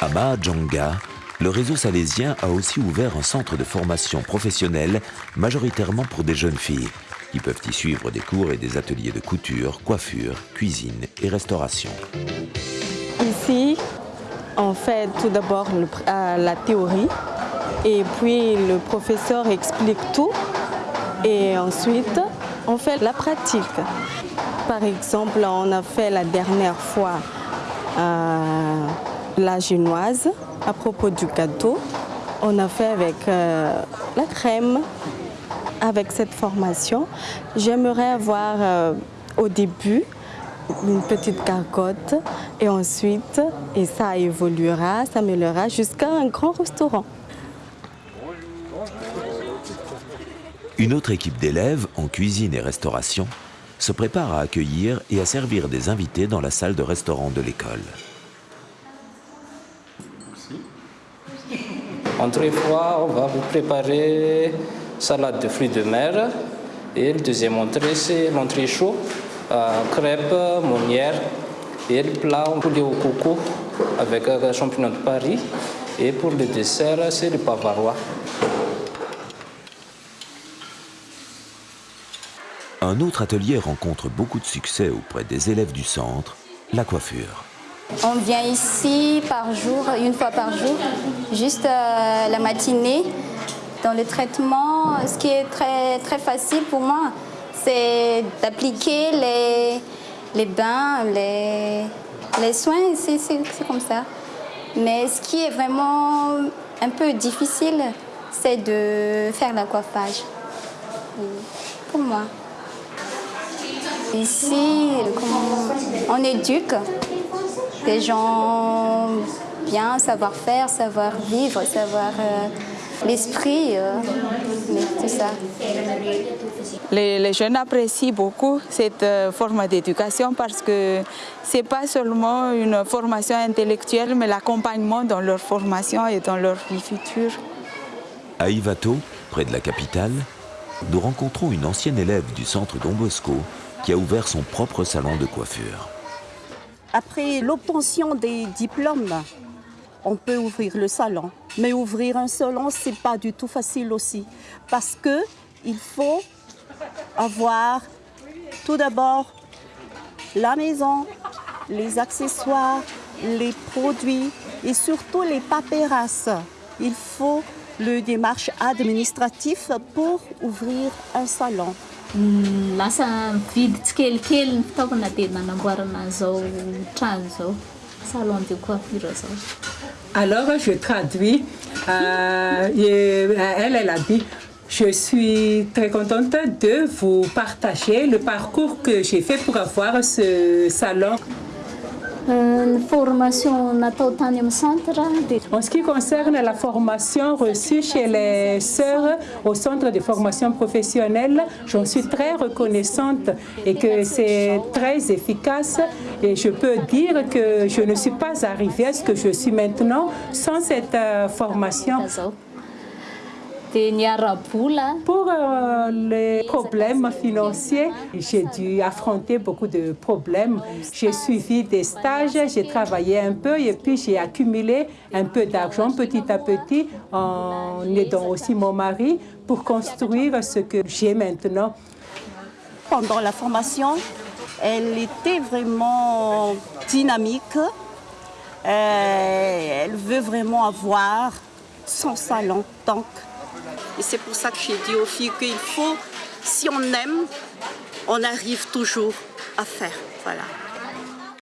À Mahajanga, le réseau salésien a aussi ouvert un centre de formation professionnelle majoritairement pour des jeunes filles qui peuvent y suivre des cours et des ateliers de couture, coiffure, cuisine et restauration. Ici, on fait tout d'abord euh, la théorie et puis le professeur explique tout et ensuite on fait la pratique. Par exemple, on a fait la dernière fois euh, la génoise à propos du gâteau. On a fait avec euh, la crème, avec cette formation. J'aimerais avoir au début une petite cargotte et ensuite, et ça évoluera, ça s'améliorera jusqu'à un grand restaurant. Une autre équipe d'élèves en cuisine et restauration se prépare à accueillir et à servir des invités dans la salle de restaurant de l'école. Entrée fois, on va vous préparer salade de fruits de mer. Et le deuxième entrée, c'est l'entrée chaud, crêpes, monnière. Et le plat, poulet au coco avec un champignon de Paris. Et pour le dessert, c'est le bavarois. Un autre atelier rencontre beaucoup de succès auprès des élèves du centre, la coiffure. On vient ici par jour, une fois par jour, juste euh, la matinée. Dans le traitement, ce qui est très, très facile pour moi, c'est d'appliquer les, les bains, les, les soins, c'est comme ça. Mais ce qui est vraiment un peu difficile, c'est de faire le coiffage. Pour moi. Ici, on éduque des gens bien, savoir faire, savoir vivre, savoir euh, l'esprit, euh, tout ça. Les, jeunes apprécient beaucoup cette euh, forme d'éducation parce que ce n'est pas seulement une formation intellectuelle, mais l'accompagnement dans leur formation et dans leur vie future. À Ivato, près de la capitale, nous rencontrons une ancienne élève du centre Don Bosco qui a ouvert son propre salon de coiffure. Après l'obtention des diplômes, on peut ouvrir le salon. Mais ouvrir un salon, ce n'est pas du tout facile aussi. Parce qu'il faut avoir tout d'abord la maison, les accessoires, les produits et surtout les paperasses. Il faut le démarche administratif pour ouvrir un salon. lasa vidy tsikelikely ny fitaovana dia nanamboarana zao trano zao salon de coiffure zao alors je traduis euh, et, elle elle a dit je suis très contente de vous partager le parcours que j'ai fait pour avoir ce salon Euh, formation En ce qui concerne la formation reçue chez les sœurs au centre de formation professionnelle, j'en suis très reconnaissante et que c'est très efficace. Et je peux dire que je ne suis pas arrivée à ce que je suis maintenant sans cette euh, formation. Pour euh, les problèmes financiers, j'ai dû affronter beaucoup de problèmes. J'ai suivi des stages, j'ai travaillé un peu et puis j'ai accumulé un peu d'argent petit à petit en aidant aussi mon mari pour construire ce que j'ai maintenant. Pendant la formation, elle était vraiment dynamique. Euh, elle veut vraiment avoir son salon. Donc, et c'est pour ça que j'ai dit aux filles qu'il faut, si on aime, on arrive toujours à faire. Voilà.